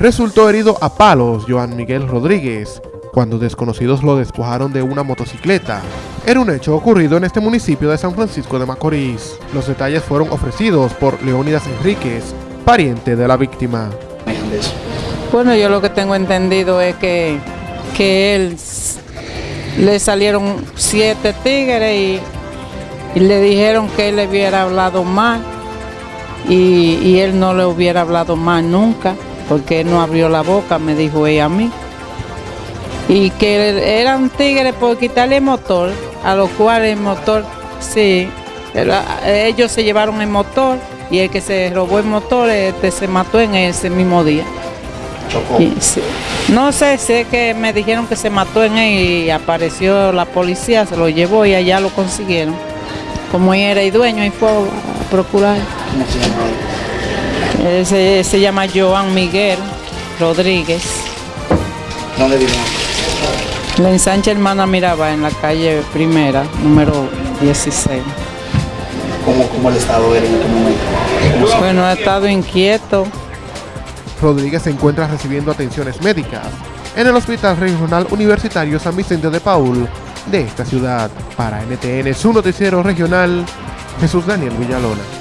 Resultó herido a palos Joan Miguel Rodríguez, cuando desconocidos lo despojaron de una motocicleta. Era un hecho ocurrido en este municipio de San Francisco de Macorís. Los detalles fueron ofrecidos por Leónidas Enríquez, pariente de la víctima. Bueno, yo lo que tengo entendido es que, que él le salieron siete tigres y, le dijeron que él le hubiera hablado mal y, y él no le hubiera hablado mal nunca porque él no abrió la boca, me dijo ella a mí. Y que eran tigres por quitarle el motor, a lo cual el motor, sí, ellos se llevaron el motor y el que se robó el motor este, se mató en ese mismo día. No sé, sé que me dijeron que se mató en él y apareció la policía, se lo llevó y allá lo consiguieron. Como él era el dueño y fue a procurar. ¿Cómo se llama él? Se, se llama Joan Miguel Rodríguez. ¿Dónde vive? La ensancha hermana Miraba en la calle primera, número 16. ¿Cómo, cómo el estado era en este momento? Bueno, ha estado inquieto. Rodríguez se encuentra recibiendo atenciones médicas en el Hospital Regional Universitario San Vicente de Paul de esta ciudad. Para NTN, su noticiero regional, Jesús Daniel Villalona.